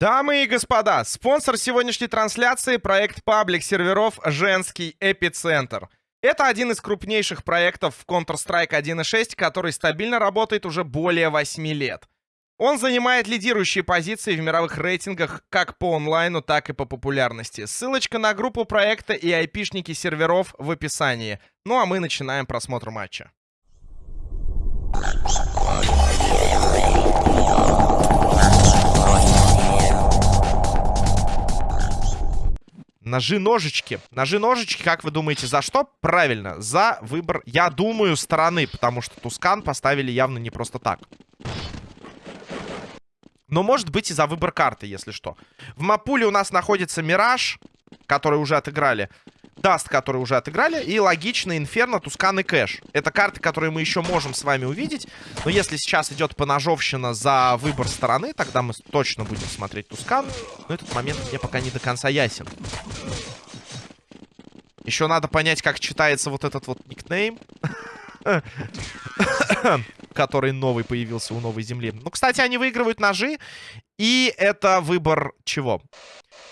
Дамы и господа, спонсор сегодняшней трансляции — проект паблик серверов «Женский эпицентр». Это один из крупнейших проектов в Counter-Strike 1.6, который стабильно работает уже более 8 лет. Он занимает лидирующие позиции в мировых рейтингах как по онлайну, так и по популярности. Ссылочка на группу проекта и айпишники серверов в описании. Ну а мы начинаем просмотр матча. Ножи-ножички. Ножи-ножички, как вы думаете, за что? Правильно, за выбор, я думаю, стороны, потому что Тускан поставили явно не просто так. Но может быть и за выбор карты, если что. В маппуле у нас находится Мираж, который уже отыграли. Даст, который уже отыграли. И логично Инферно, Тускан и Кэш. Это карты, которые мы еще можем с вами увидеть. Но если сейчас идет поножовщина за выбор стороны, тогда мы точно будем смотреть Тускан. Но этот момент мне пока не до конца ясен. Еще надо понять, как читается вот этот вот никнейм. который новый появился у новой земли. Ну, кстати, они выигрывают ножи. И это выбор чего?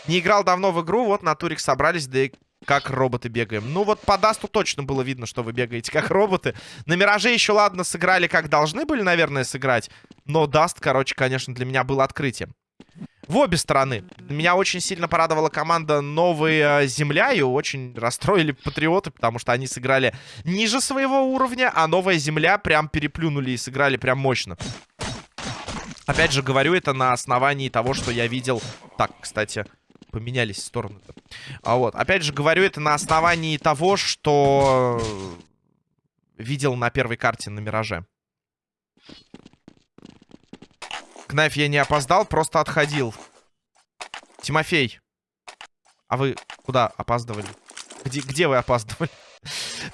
Не играл давно в игру, вот на турик собрались, да и как роботы бегаем. Ну вот по Дасту точно было видно, что вы бегаете как роботы. На Мираже еще, ладно, сыграли как должны были, наверное, сыграть. Но Даст, короче, конечно, для меня было открытием. В обе стороны. Меня очень сильно порадовала команда Новая Земля. И очень расстроили патриоты, потому что они сыграли ниже своего уровня. А Новая Земля прям переплюнули и сыграли прям мощно. Опять же, говорю это на основании того, что я видел... Так, кстати, поменялись стороны-то. А вот, опять же, говорю это на основании того, что видел на первой карте на Мираже. Knife я не опоздал, просто отходил. Тимофей. А вы куда опаздывали? Где, где вы опаздывали?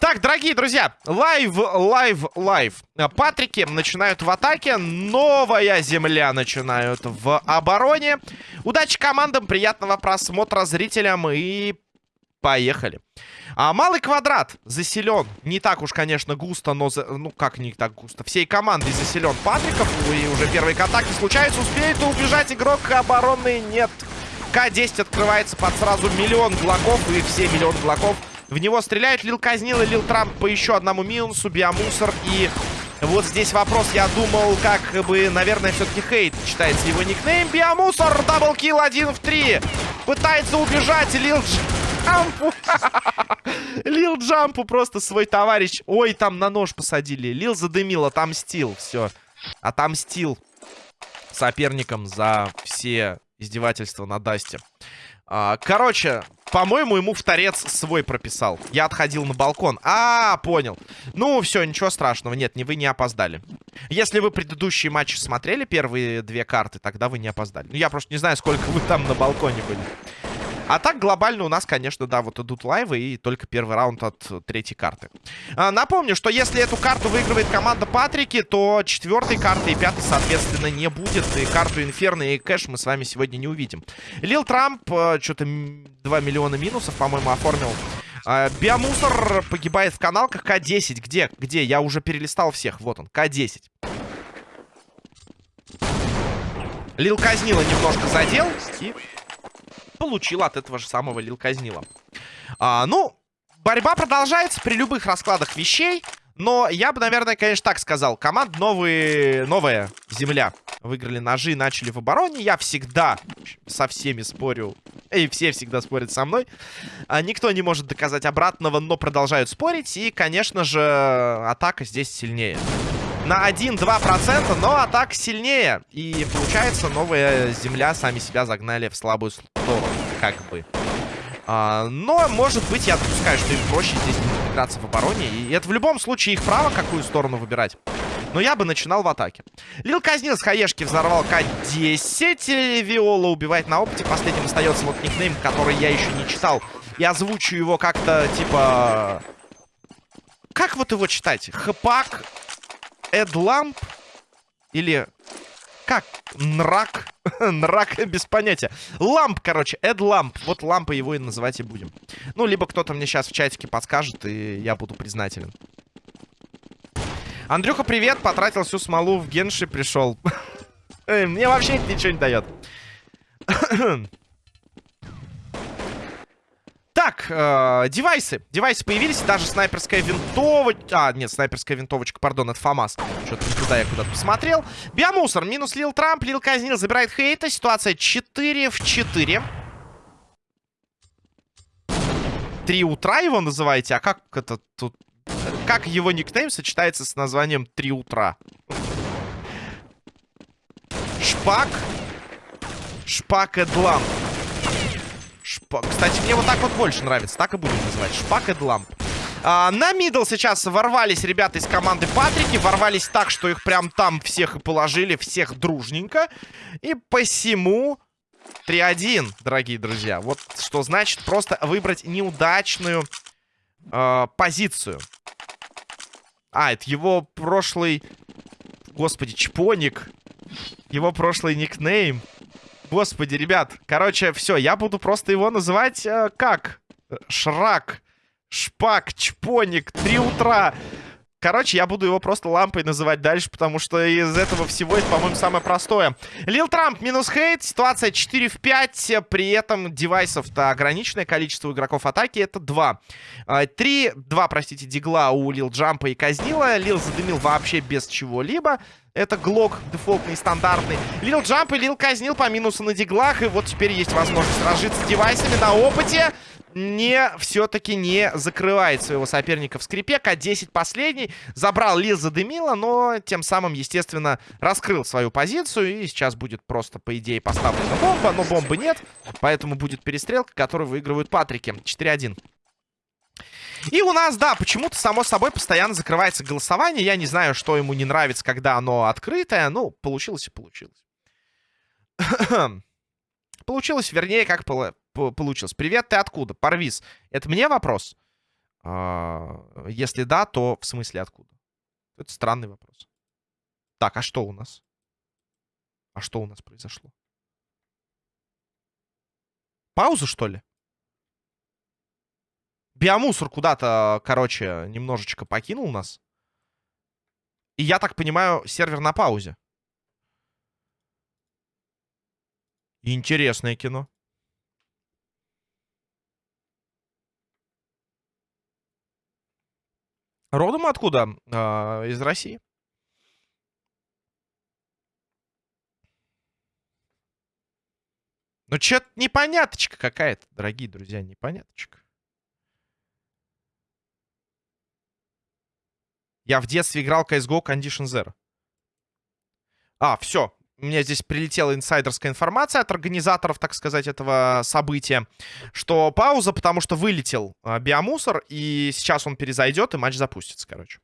Так, дорогие друзья, live, live, live. Патрики начинают в атаке, новая земля начинают в обороне. Удачи командам, приятного просмотра зрителям и поехали. А малый квадрат заселен. Не так уж, конечно, густо, но... За... Ну, как не так густо? Всей командой заселен Патриков. И уже первые контакты случаются. Успеет убежать игрок оборонный? Нет. К-10 открывается под сразу миллион глоков. И все миллион глоков в него стреляют. Лил казнил и Лил Трамп по еще одному минусу. Биомусор и... Вот здесь вопрос, я думал, как бы, наверное, все-таки хейт читается его никнейм. Биомусор, double kill один в три. Пытается убежать Лил Джампу. Лил Джампу просто свой товарищ. Ой, там на нож посадили. Лил задымил, отомстил. Все. Отомстил соперникам за все издевательства на Дасте. А, короче, по-моему, ему в торец свой прописал. Я отходил на балкон. А, понял. Ну, все, ничего страшного. Нет, не вы не опоздали. Если вы предыдущие матчи смотрели, первые две карты, тогда вы не опоздали. Ну, я просто не знаю, сколько вы там на балконе были. А так глобально у нас, конечно, да, вот идут лайвы и только первый раунд от третьей карты. А, напомню, что если эту карту выигрывает команда Патрики, то четвертой карты и пятой, соответственно, не будет. И карту Инферно и Кэш мы с вами сегодня не увидим. Лил Трамп, э, что-то 2 миллиона минусов, по-моему, оформил. А, биомусор погибает в каналках. К-10. Где? Где? Я уже перелистал всех. Вот он. К-10. Лил Казнила немножко задел. И получил от этого же самого Лил Казнила. А, ну, борьба продолжается при любых раскладах вещей. Но я бы, наверное, конечно, так сказал. Команд новые, новая земля. Выиграли ножи, начали в обороне. Я всегда со всеми спорю. И все всегда спорят со мной. А, никто не может доказать обратного, но продолжают спорить. И, конечно же, атака здесь сильнее на 1-2%, но атака сильнее. И получается, новая земля сами себя загнали в слабую сторону, как бы. А, но, может быть, я допускаю, что им проще здесь играться в обороне. И это в любом случае их право, какую сторону выбирать. Но я бы начинал в атаке. Лил казнил с хаешки, взорвал К-10. Виола убивает на опыте. Последним остается вот никнейм, который я еще не читал. И озвучу его как-то, типа... Как вот его читать? Хпак Эдламп? Или как? Нрак? Нрак без понятия. Ламп, короче, Эдламп. Вот лампа его и называть и будем. Ну, либо кто-то мне сейчас в чатике подскажет, и я буду признателен. Андрюха, привет. Потратил всю смолу в Генши, пришел. Мне вообще ничего не дает. Так, э, девайсы. Девайсы появились, даже снайперская винтовочка... А, нет, снайперская винтовочка, пардон, это ФАМАС. Что-то туда я куда-то посмотрел. Биомусор, минус Лил Трамп, Лил Казнил, забирает хейта. Ситуация 4 в 4. 3 утра его называете? А как это тут... Как его никнейм сочетается с названием 3 утра? Шпак. Шпак Эдлам. Шпа... Кстати, мне вот так вот больше нравится. Так и будем называть. Шпак Эдламп. А, на мидл сейчас ворвались ребята из команды Патрики. Ворвались так, что их прям там всех и положили. Всех дружненько. И посему... 3-1, дорогие друзья. Вот что значит просто выбрать неудачную э, позицию. А, это его прошлый... Господи, Чпоник. Его прошлый никнейм. Господи, ребят. Короче, все, я буду просто его называть э, как? Шрак. Шпак, Чпоник, Три утра. Короче, я буду его просто лампой называть дальше, потому что из этого всего это, по-моему, самое простое. Лил Трамп минус хейт. Ситуация 4 в 5. При этом девайсов-то ограниченное количество игроков атаки. Это 2. 3, 2, простите, дигла у Лил Джампа и Казнила. Лил задымил вообще без чего-либо. Это Глок дефолтный, стандартный. Лил Джамп и Лил Казнил по минусу на диглах. И вот теперь есть возможность разжиться с девайсами на опыте не все-таки не закрывает своего соперника в скрипе. К-10 последний. Забрал Лил задымила, но тем самым, естественно, раскрыл свою позицию. И сейчас будет просто, по идее, поставлена бомба. Но бомбы нет, поэтому будет перестрелка, которую выигрывают Патрики. 4-1. И у нас, да, почему-то, само собой, постоянно закрывается голосование. Я не знаю, что ему не нравится, когда оно открытое. Ну, получилось и получилось. получилось, вернее, как получилось. Привет, ты откуда? Парвиз. Это мне вопрос? А, если да, то в смысле откуда? Это странный вопрос. Так, а что у нас? А что у нас произошло? Пауза, что ли? Биомусор куда-то, короче, немножечко покинул нас. И я так понимаю, сервер на паузе. Интересное кино. Родом откуда? А, из России. Ну, что-то непоняточка какая-то, дорогие друзья, непоняточка. Я в детстве играл CSGO Condition Zero. А, все. У меня здесь прилетела инсайдерская информация от организаторов, так сказать, этого события, что пауза, потому что вылетел э, биомусор, и сейчас он перезайдет, и матч запустится, короче.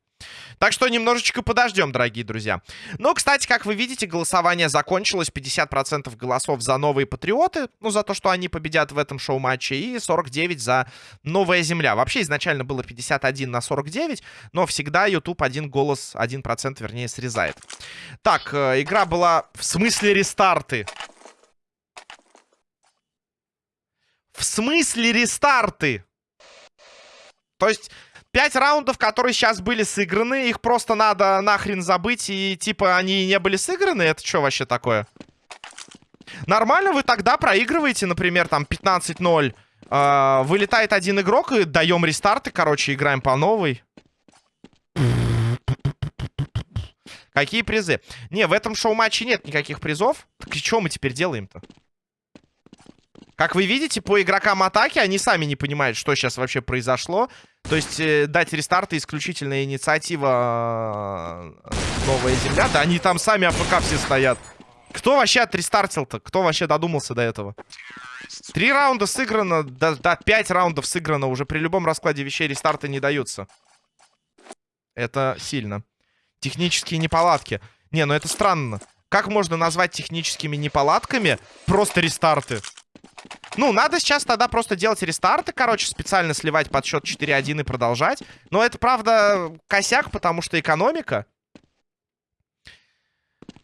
Так что немножечко подождем, дорогие друзья. Ну, кстати, как вы видите, голосование закончилось. 50% голосов за новые патриоты. Ну, за то, что они победят в этом шоу-матче. И 49 за новая земля. Вообще, изначально было 51 на 49. Но всегда YouTube один голос, 1% вернее, срезает. Так, э, игра была в смысле рестарты. В смысле рестарты? То есть... Пять раундов, которые сейчас были сыграны, их просто надо нахрен забыть, и типа они не были сыграны? Это что вообще такое? Нормально вы тогда проигрываете, например, там 15-0. Э, а, вылетает один игрок, и даем рестарты, короче, играем по новой. Какие призы? Не, в этом шоу-матче нет никаких призов. Так и что мы теперь делаем-то? Как вы видите, по игрокам атаки они сами не понимают, что сейчас вообще произошло. То есть э, дать рестарты исключительная инициатива э, Новая Земля. Да они там сами АФК все стоят. Кто вообще отрестартил-то? Кто вообще додумался до этого? Три раунда сыграно, да, да, пять раундов сыграно. Уже при любом раскладе вещей рестарты не даются. Это сильно. Технические неполадки. Не, ну это странно. Как можно назвать техническими неполадками просто рестарты? Ну, надо сейчас тогда просто делать рестарты, короче, специально сливать под счет 4-1 и продолжать. Но это, правда, косяк, потому что экономика.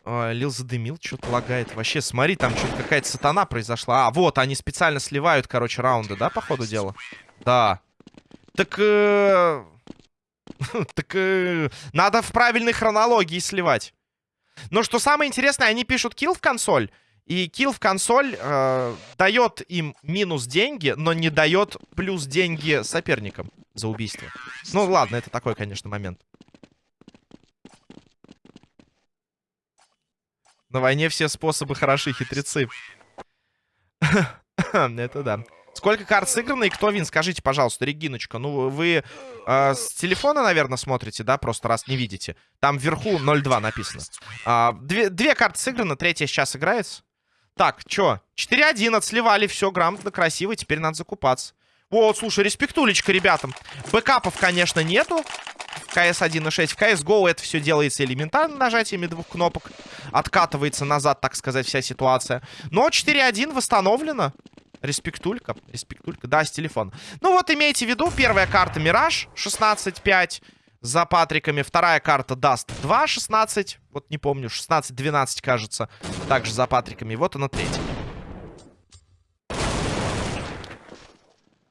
Ой, Лил задымил, что-то лагает. Вообще, смотри, там что-то какая-то сатана произошла. А, вот, они специально сливают, короче, раунды, да, по ходу дела? Да. Так... Э... так... Э... Надо в правильной хронологии сливать. Но что самое интересное, они пишут килл в консоль. И килл в консоль э, дает им минус деньги, но не дает плюс деньги соперникам за убийство. Ну ладно, это такой, конечно, момент. На войне все способы хороши, хитрецы. Это да. Сколько карт сыграно и кто вин? Скажите, пожалуйста, Региночка. Ну, вы э, с телефона, наверное, смотрите, да? Просто раз не видите. Там вверху 0-2 написано. А, две, две карты сыграно, третья сейчас играется. Так, чё? 4-1 отсливали, все грамотно, красиво. Теперь надо закупаться. Вот, слушай, респектулечка ребятам. Бэкапов, конечно, нету. В CS 1.6. В CSGO это все делается элементарно нажатиями двух кнопок. Откатывается назад, так сказать, вся ситуация. Но 4-1 восстановлено. Респектулька. Респектулька. Да, с телефона. Ну вот, имейте в виду, первая карта Мираж 16-5 за Патриками. Вторая карта Даст 2-16. Вот не помню, 16-12, кажется. Также за Патриками. Вот она третья.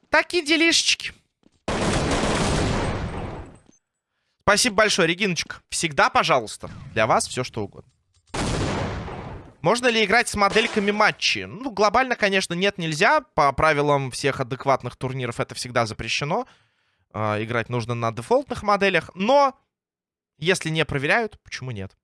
Такие делишечки. Спасибо большое, Региночка. Всегда, пожалуйста, для вас все что угодно. Можно ли играть с модельками матчи? Ну, глобально, конечно, нет, нельзя. По правилам всех адекватных турниров это всегда запрещено. Э, играть нужно на дефолтных моделях. Но, если не проверяют, почему нет?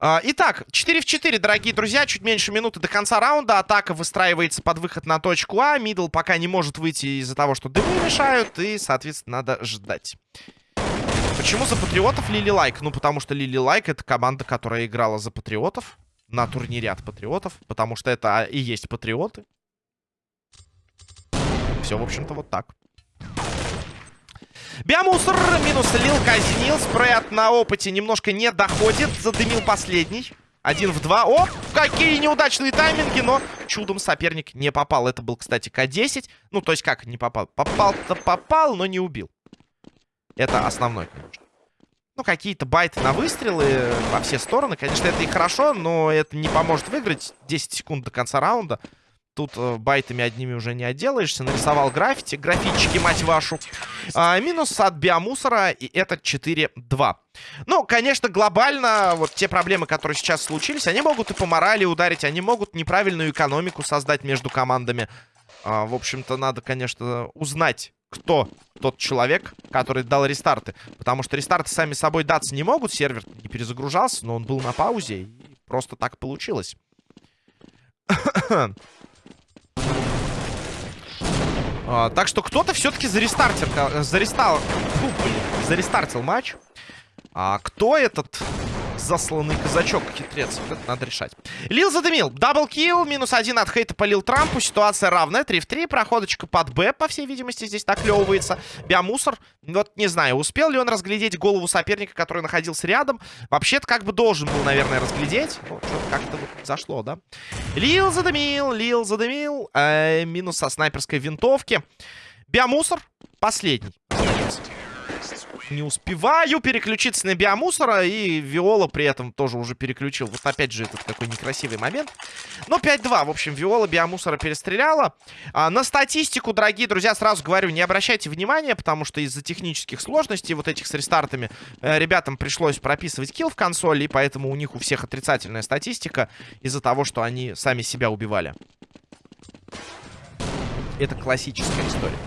Э, итак, 4 в 4, дорогие друзья. Чуть меньше минуты до конца раунда. Атака выстраивается под выход на точку А. Мидл пока не может выйти из-за того, что дымы мешают. И, соответственно, надо ждать. Почему за патриотов Лили Лайк? Ну, потому что Лили Лайк это команда, которая играла за патриотов. На турнире от патриотов. Потому что это и есть патриоты. Все, в общем-то, вот так. Биомусор минус Лил казнил. Спред на опыте немножко не доходит. Задымил последний. Один в два. О, какие неудачные тайминги, но чудом соперник не попал. Это был, кстати, К-10. Ну, то есть как не попал? Попал-то попал, но не убил. Это основной, конечно. Ну, какие-то байты на выстрелы во все стороны. Конечно, это и хорошо, но это не поможет выиграть 10 секунд до конца раунда. Тут э, байтами одними уже не отделаешься. Нарисовал граффити. Графички, мать вашу. А, минус от биомусора. И это 4-2. Ну, конечно, глобально вот те проблемы, которые сейчас случились, они могут и по морали ударить. Они могут неправильную экономику создать между командами. А, в общем-то, надо, конечно, узнать, кто тот человек, который дал рестарты. Потому что рестарты сами собой даться не могут. Сервер не перезагружался, но он был на паузе. И просто так получилось. А, так что кто-то все-таки зарестартил, зарестал, фу, блин, зарестартил матч. А кто этот засланный казачок, хитрец. это надо решать. Лил задымил. Даблкил. Минус один от хейта по Лил Трампу. Ситуация равная. 3 в 3. Проходочка под Б, по всей видимости, здесь наклевывается. Биомусор. Вот не знаю, успел ли он разглядеть голову соперника, который находился рядом. Вообще-то как бы должен был, наверное, разглядеть. Ну, как-то вот зашло, да? Лил задымил. Лил задымил. Э, минус со снайперской винтовки. Биомусор. Последний не успеваю переключиться на биомусора. И Виола при этом тоже уже переключил. Вот опять же этот какой некрасивый момент. Но 5-2. В общем, Виола биомусора перестреляла. А, на статистику, дорогие друзья, сразу говорю, не обращайте внимания, потому что из-за технических сложностей вот этих с рестартами э, ребятам пришлось прописывать килл в консоли. И поэтому у них у всех отрицательная статистика из-за того, что они сами себя убивали. Это классическая история.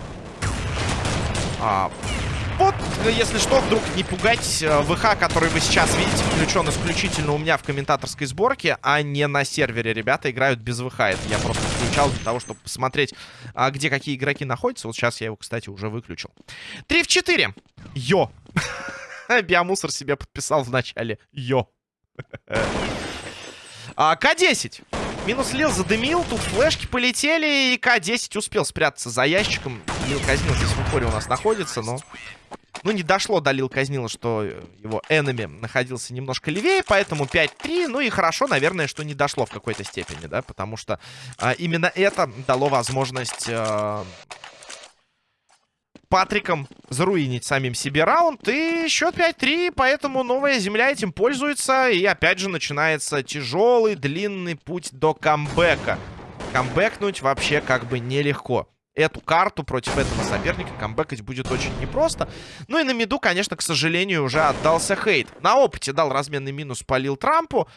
А, вот, если что, вдруг не пугать э, ВХ, который вы сейчас видите, включен исключительно у меня в комментаторской сборке, а не на сервере. Ребята играют без ВХ. Это я просто включал для того, чтобы посмотреть, а, где какие игроки находятся. Вот сейчас я его, кстати, уже выключил. 3 в 4. Йо. Биомусор себе подписал в начале. Йо. а, К-10. Минус Лил задымил, тут флешки полетели, и К-10 успел спрятаться за ящиком. Лил Казнил здесь в упоре у нас находится, но... Ну, не дошло до Лил Казнила, что его энеми находился немножко левее, поэтому 5-3. Ну и хорошо, наверное, что не дошло в какой-то степени, да, потому что а, именно это дало возможность... А, Патриком заруинить самим себе раунд. И счет 5-3, поэтому новая земля этим пользуется. И опять же начинается тяжелый, длинный путь до камбэка. Камбэкнуть вообще как бы нелегко. Эту карту против этого соперника камбэкать будет очень непросто. Ну и на миду, конечно, к сожалению, уже отдался хейт. На опыте дал разменный минус, полил Трампу.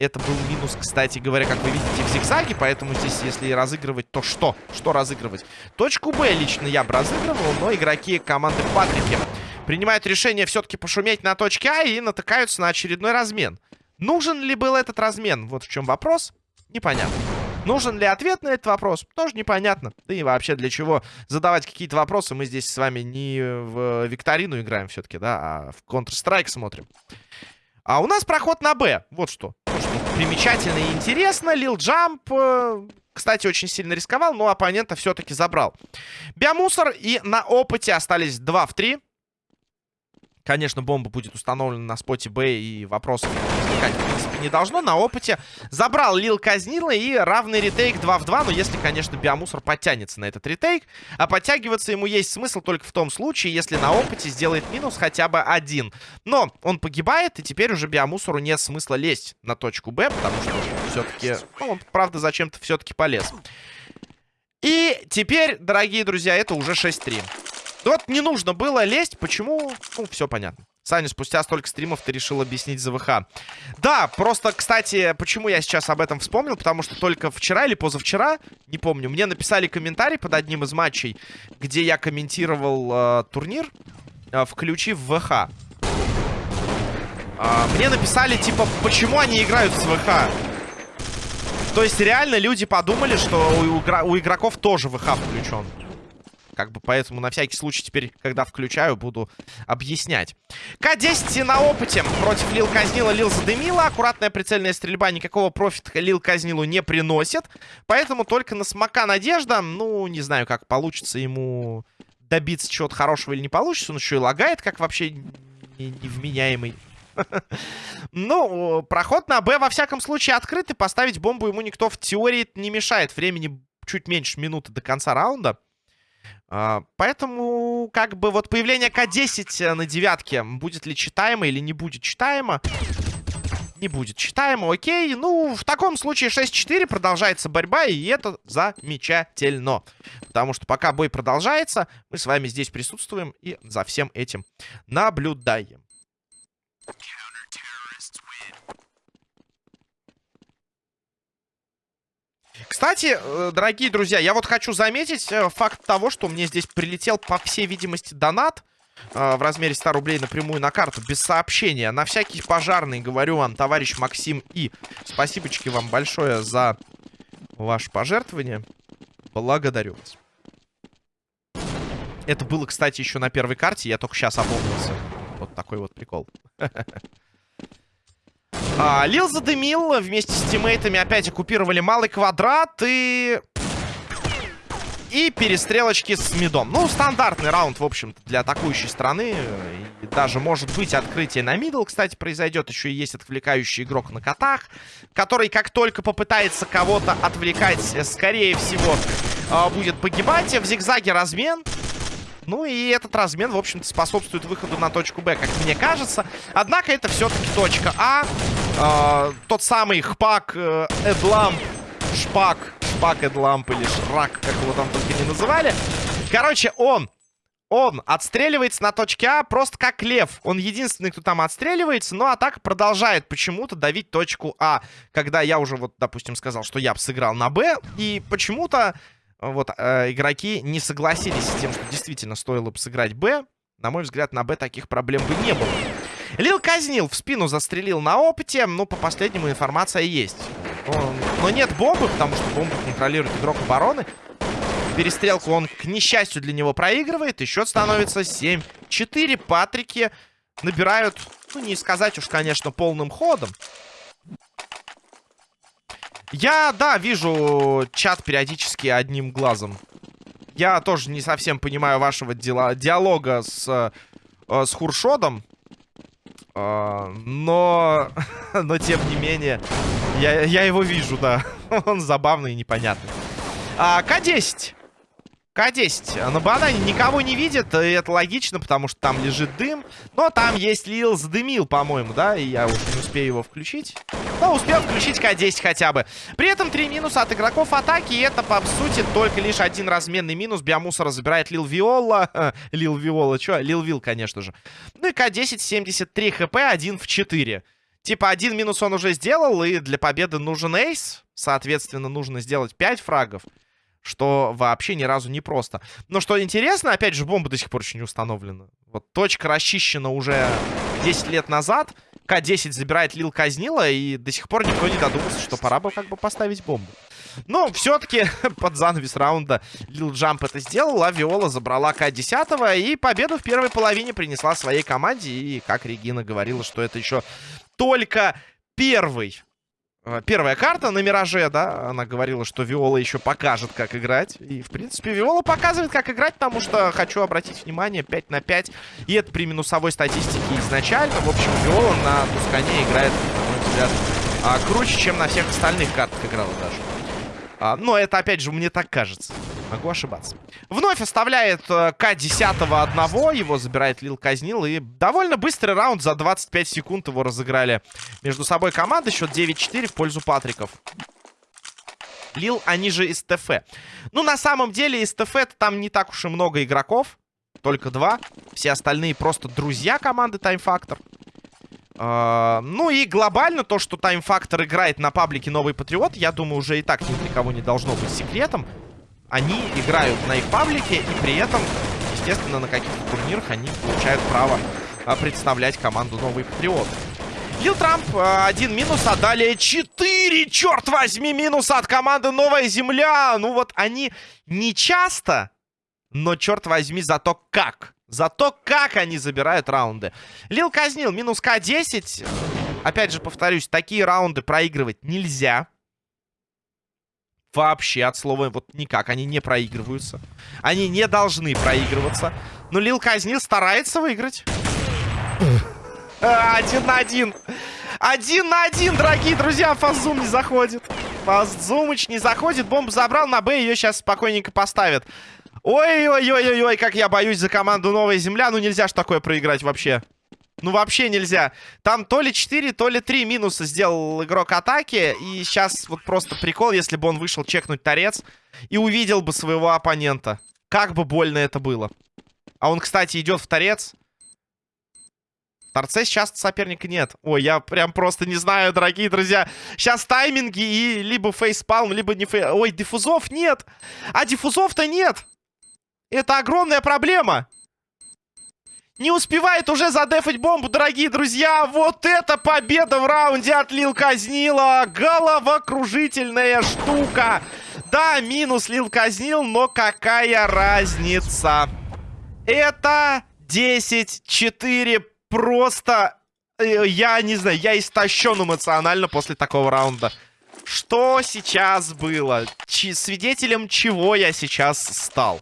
Это был минус, кстати говоря, как вы видите, в зигзаге. Поэтому здесь, если разыгрывать, то что? Что разыгрывать? Точку Б лично я бы разыгрывал, но игроки команды Патрики принимают решение все-таки пошуметь на точке А и натыкаются на очередной размен. Нужен ли был этот размен? Вот в чем вопрос. Непонятно. Нужен ли ответ на этот вопрос? Тоже непонятно. Да и вообще для чего задавать какие-то вопросы? Мы здесь с вами не в викторину играем все-таки, да, а в Counter-Strike смотрим. А у нас проход на Б. Вот что. Примечательно и интересно. Лил Джамп, э, кстати, очень сильно рисковал, но оппонента все-таки забрал. Биомусор и на опыте остались 2 в 3. Конечно, бомба будет установлена на споте Б, и вопросов возникать, в принципе, не должно. На опыте забрал Лил Казнила и равный ретейк 2 в 2. Но если, конечно, Биомусор подтянется на этот ретейк. А подтягиваться ему есть смысл только в том случае, если на опыте сделает минус хотя бы один. Но он погибает, и теперь уже Биомусору нет смысла лезть на точку Б, потому что все-таки... Ну, он, правда, зачем-то все-таки полез. И теперь, дорогие друзья, это уже 6-3. Вот не нужно было лезть. Почему? Ну, все понятно. Саня, спустя столько стримов ты решил объяснить ЗВХ. Да, просто, кстати, почему я сейчас об этом вспомнил? Потому что только вчера или позавчера, не помню, мне написали комментарий под одним из матчей, где я комментировал э, турнир, э, включив ВХ. Э, мне написали, типа, почему они играют с ВХ? То есть реально люди подумали, что у, у игроков тоже ВХ включен. Как бы поэтому на всякий случай теперь, когда включаю, буду объяснять. К-10 на опыте против Лил Казнила. Лил задымила. Аккуратная прицельная стрельба никакого профита Лил Казнилу не приносит. Поэтому только на смока надежда. Ну, не знаю, как получится ему добиться чего-то хорошего или не получится. Он еще и лагает, как вообще невменяемый. Ну, проход на Б во всяком случае открыт, и поставить бомбу ему никто в теории не мешает. Времени чуть меньше минуты до конца раунда. А, поэтому, как бы, вот появление К-10 на девятке, будет ли читаемо или не будет читаемо? Не будет читаемо, окей. Ну, в таком случае 6-4, продолжается борьба, и это замечательно. Потому что пока бой продолжается, мы с вами здесь присутствуем и за всем этим наблюдаем. Кстати, э, дорогие друзья, я вот хочу заметить э, факт того, что мне здесь прилетел, по всей видимости, донат э, в размере 100 рублей напрямую на карту, без сообщения. На всякий пожарный говорю вам, товарищ Максим И. Спасибочки вам большое за ваше пожертвование. Благодарю вас. Это было, кстати, еще на первой карте. Я только сейчас опомнился. Вот такой вот прикол. А, Лил задымил вместе с тиммейтами. Опять оккупировали малый квадрат и... И перестрелочки с мидом. Ну, стандартный раунд, в общем-то, для атакующей страны. И даже, может быть, открытие на мидл, кстати, произойдет. Еще есть отвлекающий игрок на котах, который, как только попытается кого-то отвлекать, скорее всего, а, будет погибать. В зигзаге размен. Ну и этот размен, в общем-то, способствует выходу на точку Б, как мне кажется. Однако это все-таки точка А. Э, тот самый Хпак э, Эдламп. Шпак. Шпак Эдламп или Шрак, как его там только не называли. Короче, он он отстреливается на точке А просто как лев. Он единственный, кто там отстреливается, но атака продолжает почему-то давить точку А. Когда я уже, вот, допустим, сказал, что я бы сыграл на Б, и почему-то вот, э, игроки не согласились с тем, что действительно стоило бы сыграть Б. На мой взгляд, на Б таких проблем бы не было. Лил казнил, в спину застрелил на опыте, но по последнему информация есть. Он... Но нет бомбы, потому что бомбу контролирует игрок обороны. Перестрелку он, к несчастью для него, проигрывает. И счет становится 7-4. Патрики набирают, ну, не сказать уж, конечно, полным ходом. Я, да, вижу чат периодически одним глазом. Я тоже не совсем понимаю вашего дела, диалога с, э, с Хуршодом. Э, но, но, тем не менее, я, я его вижу, да. Он забавный и непонятный. А, К-10. К-10. На банане никого не видит, и это логично, потому что там лежит дым. Но там есть Лил задымил, по-моему, да? И я уже не успею его включить. Но успел включить К-10 хотя бы. При этом три минуса от игроков атаки. И это, по сути, только лишь один разменный минус. Биомусора забирает Лил Виола. Лил Виола, что? Лил Вил, конечно же. Ну и К-10, 73 хп, 1 в 4. Типа, один минус он уже сделал, и для победы нужен эйс. Соответственно, нужно сделать 5 фрагов. Что вообще ни разу не просто. Но что интересно, опять же, бомба до сих пор еще не установлена. Вот точка расчищена уже 10 лет назад. К-10 забирает Лил Казнила, и до сих пор никто не додумался, что пора бы как бы поставить бомбу. Но все-таки под занавес раунда Лил Джамп это сделал, а Виола забрала К-10, и победу в первой половине принесла своей команде. И, как Регина говорила, что это еще только первый первая карта на Мираже, да, она говорила, что Виола еще покажет, как играть. И, в принципе, Виола показывает, как играть, потому что, хочу обратить внимание, 5 на 5. И это при минусовой статистике изначально. В общем, Виола на Тускане играет, на мой взгляд, а, круче, чем на всех остальных картах играла даже. А, но это, опять же, мне так кажется. Могу ошибаться. Вновь оставляет э, К-10 одного. Его забирает Лил Казнил. И довольно быстрый раунд. За 25 секунд его разыграли между собой команды. Счет 9-4 в пользу Патриков. Лил, они же из ТФ. Ну, на самом деле, из ТФ там не так уж и много игроков. Только два. Все остальные просто друзья команды Time Factor. Uh, ну и глобально то, что Time Factor играет на паблике Новый Патриот, я думаю, уже и так ни для кого не должно быть секретом они играют на их паблике, и при этом, естественно, на каких-то турнирах они получают право а, представлять команду Новый Патриот. Лил Трамп а, один минус, а далее четыре, черт возьми, минуса от команды Новая Земля. Ну вот они не часто, но черт возьми, зато как. Зато как они забирают раунды. Лил казнил, минус К10. Опять же, повторюсь, такие раунды проигрывать нельзя. Вообще, от слова вот никак. Они не проигрываются. Они не должны проигрываться. Но Лил Казнил старается выиграть. Один на один. Один на один, дорогие друзья. Фазум не заходит. Фазумыч не заходит. Бомбу забрал на Б. Ее сейчас спокойненько поставят. Ой-ой-ой-ой-ой, как я боюсь за команду Новая Земля. Ну нельзя ж такое проиграть вообще. Ну, вообще нельзя. Там то ли 4, то ли 3 минуса сделал игрок атаки. И сейчас вот просто прикол, если бы он вышел чекнуть торец и увидел бы своего оппонента. Как бы больно это было. А он, кстати, идет в торец. В торце сейчас соперника нет. Ой, я прям просто не знаю, дорогие друзья. Сейчас тайминги и либо фейспалм, либо не фейс... Ой, диффузов нет. А диффузов-то нет. Это огромная проблема. Не успевает уже задефать бомбу, дорогие друзья. Вот это победа в раунде от Лил Казнила. Головокружительная штука. Да, минус Лил Казнил, но какая разница? Это 10-4. Просто, э, я не знаю, я истощен эмоционально после такого раунда. Что сейчас было? Ч свидетелем чего я сейчас стал?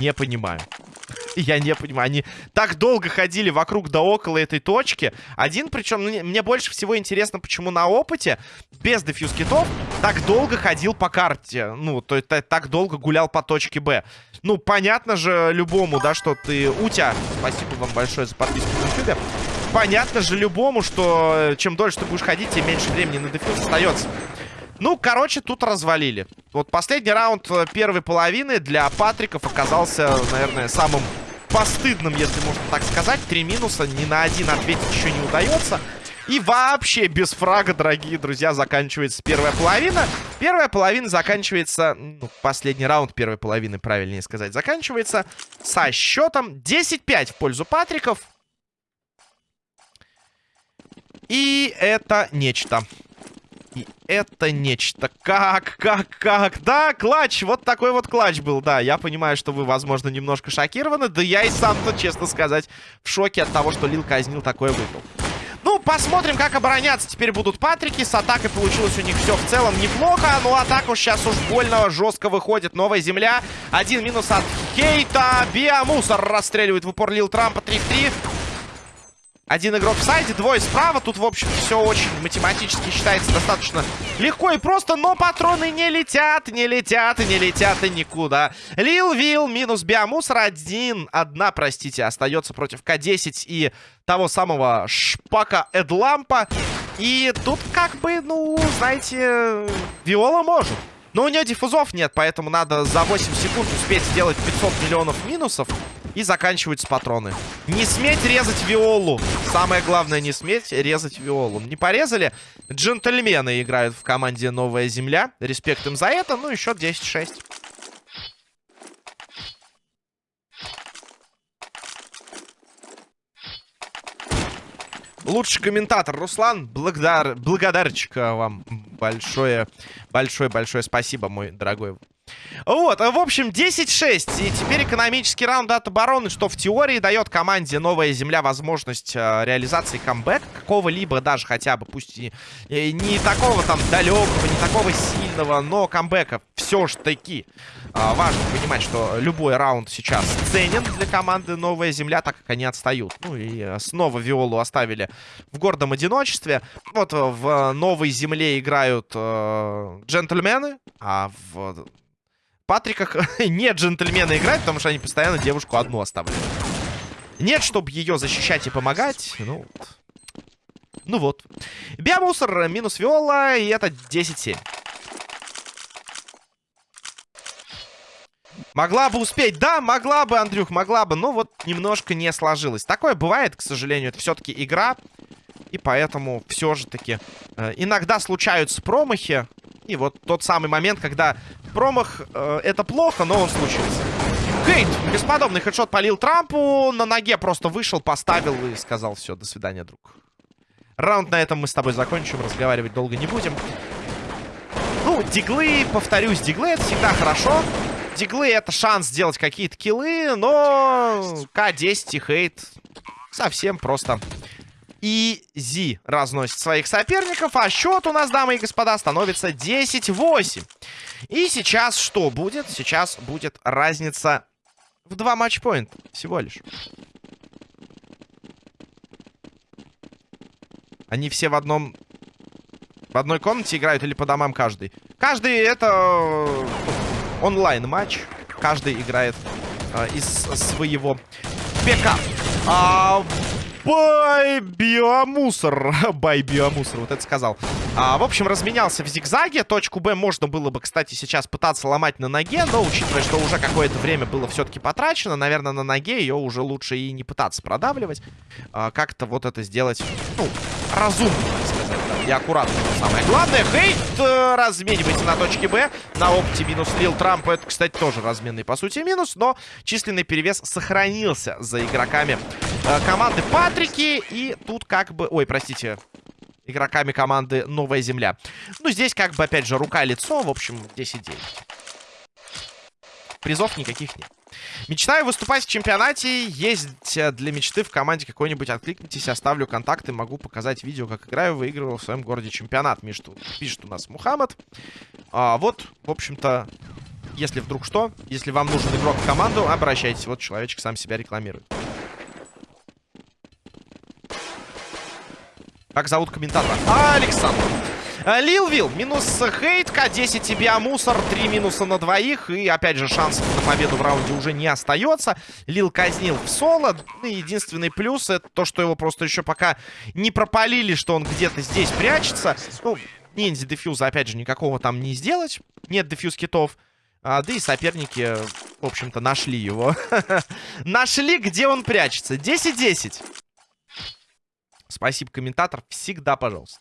Не понимаю. Я не понимаю. Они так долго ходили вокруг да около этой точки. Один, причем, мне, больше всего интересно, почему на опыте, без дефьюз китов, так долго ходил по карте. Ну, то есть так долго гулял по точке Б. Ну, понятно же любому, да, что ты... Утя, спасибо вам большое за подписку на YouTube. Понятно же любому, что э, чем дольше ты будешь ходить, тем меньше времени на дефьюз остается. Ну, короче, тут развалили. Вот последний раунд э, первой половины для Патриков оказался, наверное, самым постыдным, если можно так сказать. Три минуса, ни на один ответить еще не удается. И вообще без фрага, дорогие друзья, заканчивается первая половина. Первая половина заканчивается... Ну, последний раунд первой половины, правильнее сказать, заканчивается со счетом 10-5 в пользу Патриков. И это нечто. И это нечто. Как, как, как? Да, клатч. Вот такой вот клатч был. Да, я понимаю, что вы, возможно, немножко шокированы. Да я и сам-то, честно сказать, в шоке от того, что Лил казнил такое выиграл. Ну, посмотрим, как обороняться теперь будут Патрики. С атакой получилось у них все в целом неплохо. Ну, а так уж сейчас уж больно жестко выходит новая земля. Один минус от Хейта. Биомусор расстреливает в упор Лил Трампа 3 в 3. Один игрок в сайде, двое справа. Тут, в общем, все очень математически считается достаточно легко и просто. Но патроны не летят, не летят и не летят и никуда. Лил Вил минус биомусор. Один, одна, простите, остается против К-10 и того самого Шпака Эдлампа. И тут как бы, ну, знаете, Виола может. Но у нее диффузов нет, поэтому надо за 8 секунд успеть сделать 500 миллионов минусов. И заканчиваются патроны. Не сметь резать виолу. Самое главное, не сметь резать виолу. Не порезали? Джентльмены играют в команде «Новая земля». Респект им за это. Ну, еще 10-6. Лучший комментатор Руслан, благодар, благодарчик вам большое, большое, большое спасибо, мой дорогой. Вот, в общем, 10-6. И теперь экономический раунд от обороны, что в теории дает команде Новая Земля возможность э, реализации камбэка какого-либо, даже хотя бы, пусть и, и не такого там далекого, не такого сильного, но камбэка все ж таки. Э, важно понимать, что любой раунд сейчас ценен для команды Новая Земля, так как они отстают. Ну и снова Виолу оставили в гордом одиночестве. Вот в Новой Земле играют э, джентльмены, а в Патриках нет джентльмена играть, потому что они постоянно девушку одну оставляют. Нет, чтобы ее защищать и помогать. Ну, ну вот. Биомусор минус Виола, и это 10-7. Могла бы успеть. Да, могла бы, Андрюх, могла бы. Но вот немножко не сложилось. Такое бывает, к сожалению. Это все-таки игра. И поэтому все же таки э, иногда случаются промахи. И вот тот самый момент, когда промах э, это плохо, но он случился. Хейт, бесподобный хедшот полил Трампу, на ноге просто вышел, поставил и сказал все, до свидания, друг. Раунд на этом мы с тобой закончим, разговаривать долго не будем. Ну, диглы, повторюсь, диглы это всегда хорошо. Диглы это шанс сделать какие-то киллы, но К10 и хейт совсем просто Изи разносит своих соперников. А счет у нас, дамы и господа, становится 10-8. И сейчас что будет? Сейчас будет разница в два матчпоинта всего лишь. Они все в одном... В одной комнате играют или по домам каждый? Каждый это э, онлайн-матч. Каждый играет э, из своего ПК. А, Бай биомусор. Бай биомусор, вот это сказал. А, в общем, разменялся в зигзаге. Точку Б можно было бы, кстати, сейчас пытаться ломать на ноге. Но, учитывая, что уже какое-то время было все-таки потрачено, наверное, на ноге ее уже лучше и не пытаться продавливать. А, Как-то вот это сделать, ну, разумно, так сказать. Да, и аккуратно, что самое главное. Хейт э, разменивается на точке Б. На опте минус Лил Трамп. Это, кстати, тоже разменный, по сути, минус. Но численный перевес сохранился за игроками э, команды Патрики. И тут как бы... Ой, простите. Игроками команды Новая Земля. Ну, здесь как бы, опять же, рука-лицо. В общем, 10-9. Призов никаких нет. Мечтаю выступать в чемпионате. Есть э, для мечты в команде какой-нибудь. Откликнитесь, оставлю контакты. Могу показать видео, как играю. Выигрывал в своем городе чемпионат. Пишет, пишет у нас Мухаммад. А, вот, в общем-то, если вдруг что, если вам нужен игрок в команду, обращайтесь. Вот человечек сам себя рекламирует. Как зовут комментатора? Александр. Э, Лилвил, минус хейт, К10 тебе мусор, три минуса на двоих. И опять же шансов на победу в раунде уже не остается. Лил казнил в соло. Ну, единственный плюс это то, что его просто еще пока не пропалили, что он где-то здесь прячется. Ну, ниндзя дефьюза опять же никакого там не сделать. Нет дефьюз китов. А, да и соперники, в общем-то, нашли его. нашли, где он прячется. 10-10. Спасибо, комментатор. Всегда, пожалуйста.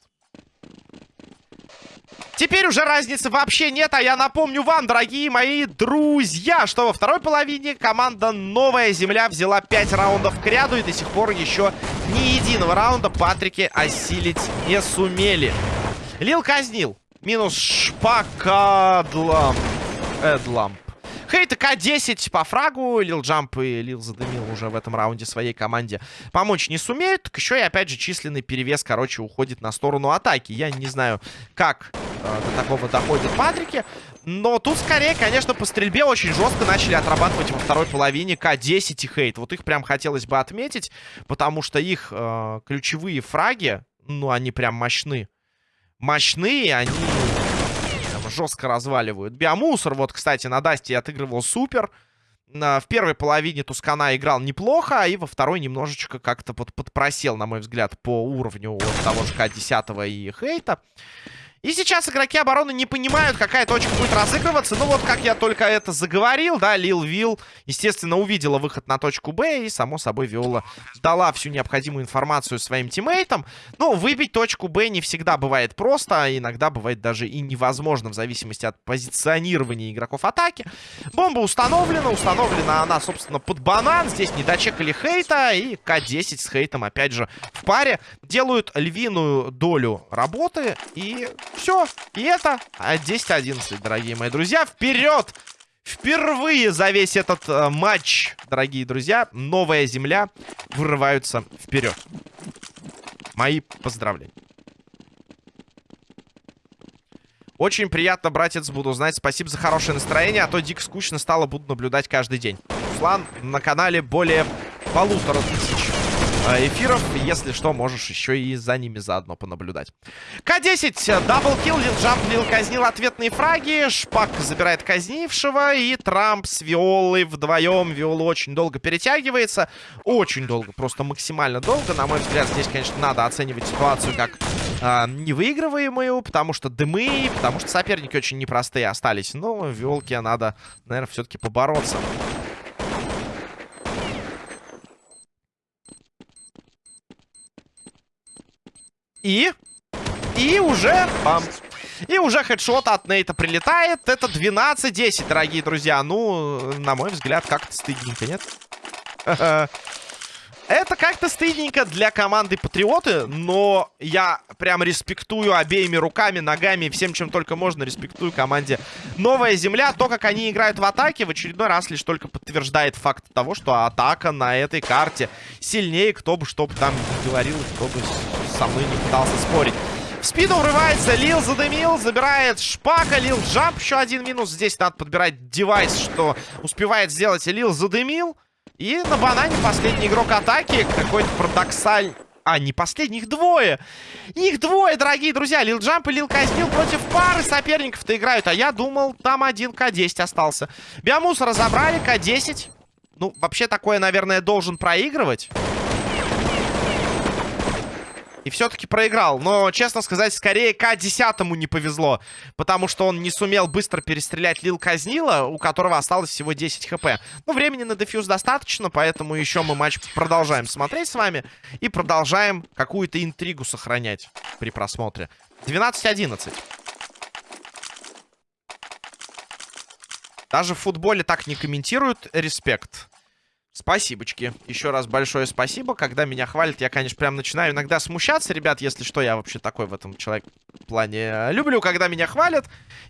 Теперь уже разницы вообще нет, а я напомню вам, дорогие мои друзья, что во второй половине команда Новая Земля взяла 5 раундов к ряду и до сих пор еще ни единого раунда Патрики осилить не сумели. Лил казнил. Минус шпакадламп. Эдламп. Хейт К-10 по фрагу. Лил Джамп и Лил задымил уже в этом раунде своей команде. Помочь не сумеют. Так еще и опять же численный перевес, короче, уходит на сторону атаки. Я не знаю, как э, до такого доходят Патрики. Но тут скорее, конечно, по стрельбе очень жестко начали отрабатывать во второй половине К-10 и Хейт. Вот их прям хотелось бы отметить, потому что их э, ключевые фраги, ну, они прям мощны. Мощные, они жестко разваливают. Биомусор, вот, кстати, на Дасте отыгрывал супер. В первой половине Тускана играл неплохо, и во второй немножечко как-то под, подпросел, на мой взгляд, по уровню вот того же К-10 и Хейта. И сейчас игроки обороны не понимают, какая точка будет разыгрываться. Ну вот, как я только это заговорил, да, Лил Вилл, естественно, увидела выход на точку Б. И, само собой, Виола дала всю необходимую информацию своим тиммейтам. Но выбить точку Б не всегда бывает просто. А иногда бывает даже и невозможно, в зависимости от позиционирования игроков атаки. Бомба установлена. Установлена она, собственно, под банан. Здесь не дочекали хейта. И К-10 с хейтом, опять же, в паре. Делают львиную долю работы. И все. И это 10-11, дорогие мои друзья. Вперед! Впервые за весь этот э, матч, дорогие друзья, новая земля вырываются вперед. Мои поздравления. Очень приятно, братец, буду знать. Спасибо за хорошее настроение, а то дико скучно стало, буду наблюдать каждый день. Руслан, на канале более полутора тысяч эфиров. Если что, можешь еще и за ними заодно понаблюдать. К-10. Даблкил. Лил Лил казнил ответные фраги. Шпак забирает казнившего. И Трамп с Виолой вдвоем. Виола очень долго перетягивается. Очень долго. Просто максимально долго. На мой взгляд, здесь, конечно, надо оценивать ситуацию как э, невыигрываемую. Потому что дымы. Потому что соперники очень непростые остались. Но Виолке надо, наверное, все-таки побороться. И... И уже... Бам. И уже хедшот от Нейта прилетает. Это 12-10, дорогие друзья. Ну, на мой взгляд, как-то стыдненько, нет? Это как-то стыдненько для команды Патриоты, но я прям респектую обеими руками, ногами, всем, чем только можно, респектую команде Новая Земля. То, как они играют в атаке, в очередной раз лишь только подтверждает факт того, что атака на этой карте сильнее, кто бы что бы там говорил, кто бы со мной не пытался спорить. В спину врывается, Лил задымил, забирает Шпака, Лил джамп, еще один минус. Здесь надо подбирать девайс, что успевает сделать Лил задымил. И на банане последний игрок атаки. Какой-то парадоксаль... А, не последний, их двое. Их двое, дорогие друзья. Лил Джамп и Лил Казнил против пары соперников-то играют. А я думал, там один К-10 остался. Биомус разобрали, К-10. Ну, вообще такое, наверное, должен проигрывать. И все-таки проиграл. Но, честно сказать, скорее К-10 не повезло. Потому что он не сумел быстро перестрелять Лил Казнила, у которого осталось всего 10 хп. Ну, времени на дефьюз достаточно, поэтому еще мы матч продолжаем смотреть с вами. И продолжаем какую-то интригу сохранять при просмотре. 12-11. Даже в футболе так не комментируют. Респект. Спасибочки. Еще раз большое спасибо. Когда меня хвалят, я, конечно, прям начинаю иногда смущаться. Ребят, если что, я вообще такой в этом человек плане. Люблю, когда меня хвалят.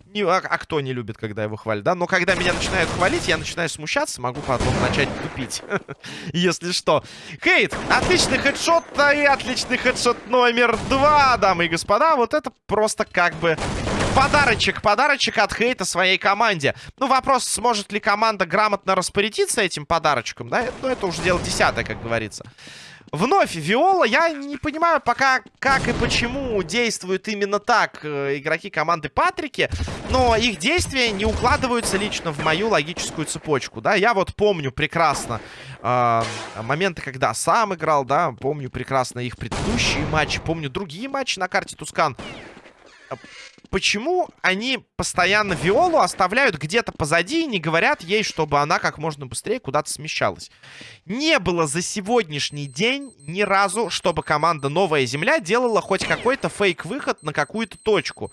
Не, а, а кто не любит, когда его хвалят, да? Но когда меня начинают хвалить, я начинаю смущаться. Могу потом начать тупить. Если что. Хейт. Отличный хедшот. И отличный хедшот номер два, дамы и господа. Вот это просто как бы Подарочек, подарочек от Хейта своей команде. Ну, вопрос, сможет ли команда грамотно распорядиться этим подарочком, да? Ну, это уже дело десятое, как говорится. Вновь Виола. Я не понимаю пока, как и почему действуют именно так э, игроки команды Патрики. Но их действия не укладываются лично в мою логическую цепочку, да. Я вот помню прекрасно э, моменты, когда сам играл, да. Помню прекрасно их предыдущие матчи. Помню другие матчи на карте Тускан почему они постоянно Виолу оставляют где-то позади и не говорят ей, чтобы она как можно быстрее куда-то смещалась. Не было за сегодняшний день ни разу, чтобы команда Новая Земля делала хоть какой-то фейк-выход на какую-то точку.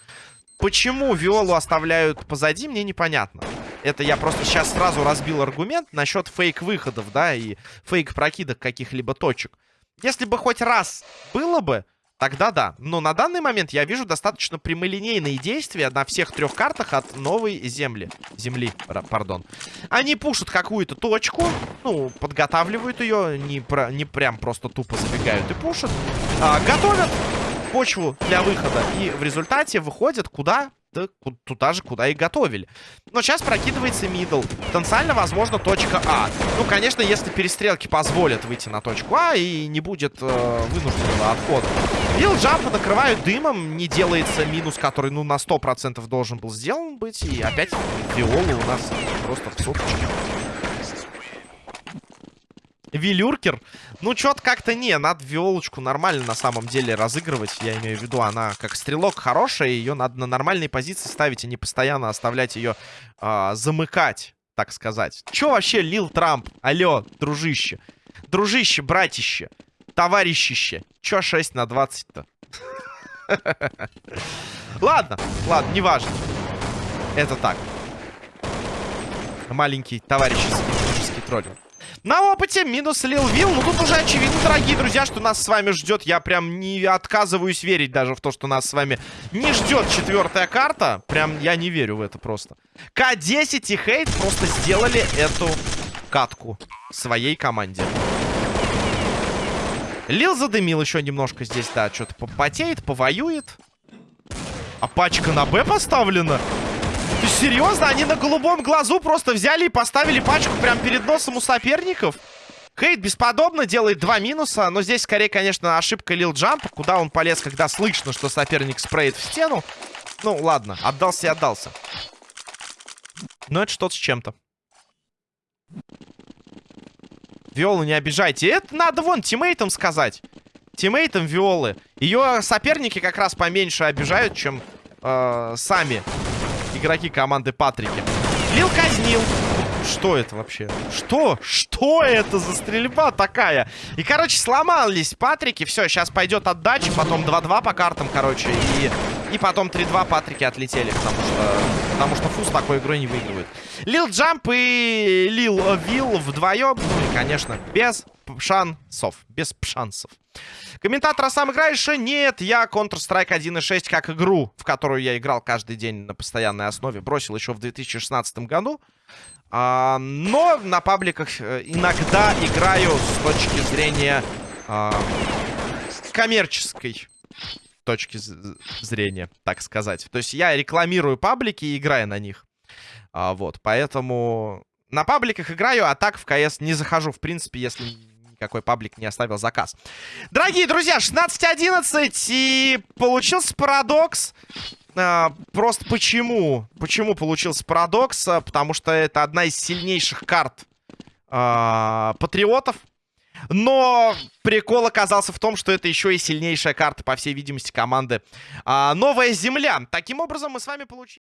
Почему Виолу оставляют позади, мне непонятно. Это я просто сейчас сразу разбил аргумент насчет фейк-выходов, да, и фейк-прокидок каких-либо точек. Если бы хоть раз было бы, Тогда да. Но на данный момент я вижу достаточно прямолинейные действия на всех трех картах от новой земли. Земли, пардон. Они пушат какую-то точку, ну, подготавливают ее, не, про, не прям просто тупо забегают и пушат. А, готовят почву для выхода и в результате выходят куда? Да, туда же, куда и готовили. Но сейчас прокидывается мидл. Потенциально, возможно, точка А. Ну, конечно, если перестрелки позволят выйти на точку А и не будет э, вынужденного отхода. Вилл джампа накрывают дымом. Не делается минус, который, ну, на 100% должен был сделан быть. И опять Виола у нас просто в соточке. Вилюркер. Ну, что-то как-то не, надо Виолочку нормально на самом деле разыгрывать. Я имею в виду, она как стрелок хорошая, ее надо на нормальной позиции ставить, а не постоянно оставлять ее э, замыкать, так сказать. Че вообще Лил Трамп? Алло, дружище. Дружище, братище, товарищище. Че 6 на 20-то? Ладно, ладно, неважно. Это так. Маленький товарищеский дружеский троллинг. На опыте минус Лил Вилл. Ну, тут уже очевидно, дорогие друзья, что нас с вами ждет. Я прям не отказываюсь верить даже в то, что нас с вами не ждет четвертая карта. Прям я не верю в это просто. К-10 и Хейт просто сделали эту катку своей команде. Лил задымил еще немножко здесь, да, что-то попотеет, повоюет. А пачка на Б поставлена? Ты серьезно? Они на голубом глазу просто взяли и поставили пачку прямо перед носом у соперников? Хейт бесподобно делает два минуса, но здесь скорее, конечно, ошибка Лил Джампа. Куда он полез, когда слышно, что соперник спреет в стену? Ну, ладно, отдался и отдался. Но это что-то с чем-то. Виолу не обижайте. Это надо вон тиммейтам сказать. Тиммейтам Виолы. Ее соперники как раз поменьше обижают, чем э, сами игроки команды Патрики. Лил казнил. Что это вообще? Что? Что это за стрельба такая? И, короче, сломались Патрики. Все, сейчас пойдет отдача. Потом 2-2 по картам, короче. И, и потом 3-2 Патрики отлетели. Потому что, потому что Фус такой игрой не выигрывает. Лил Джамп и Лил Вилл вдвоем. Ну и, конечно, без шансов. Без шансов. Комментатор, а сам играешь? Нет, я Counter-Strike 1.6 как игру, в которую я играл каждый день на постоянной основе, бросил еще в 2016 году. А, но на пабликах э, иногда играю с точки зрения а, коммерческой точки зрения, так сказать. То есть я рекламирую паблики и играю на них. А, вот, поэтому на пабликах играю, а так в КС не захожу, в принципе, если какой паблик не оставил заказ. Дорогие друзья, 16-11 и получился парадокс. А, просто почему? Почему получился парадокс? А, потому что это одна из сильнейших карт а, патриотов. Но прикол оказался в том, что это еще и сильнейшая карта, по всей видимости, команды а, Новая Земля. Таким образом, мы с вами получили...